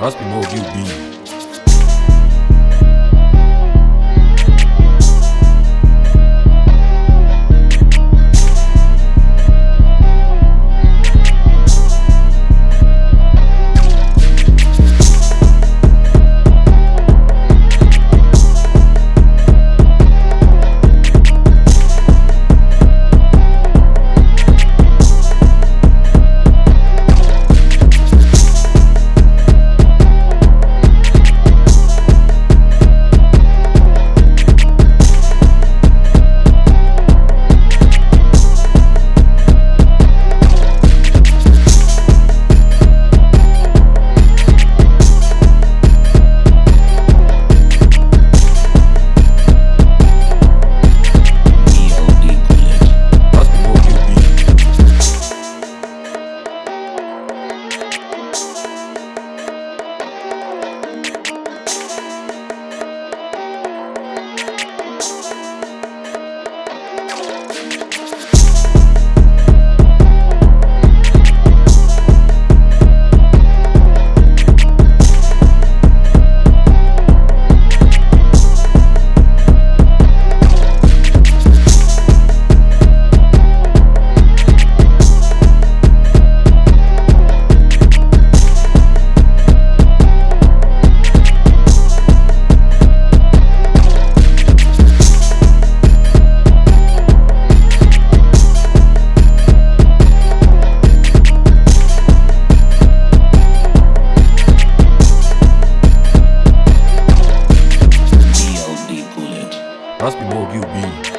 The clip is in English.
Must be more you. Must be more QB.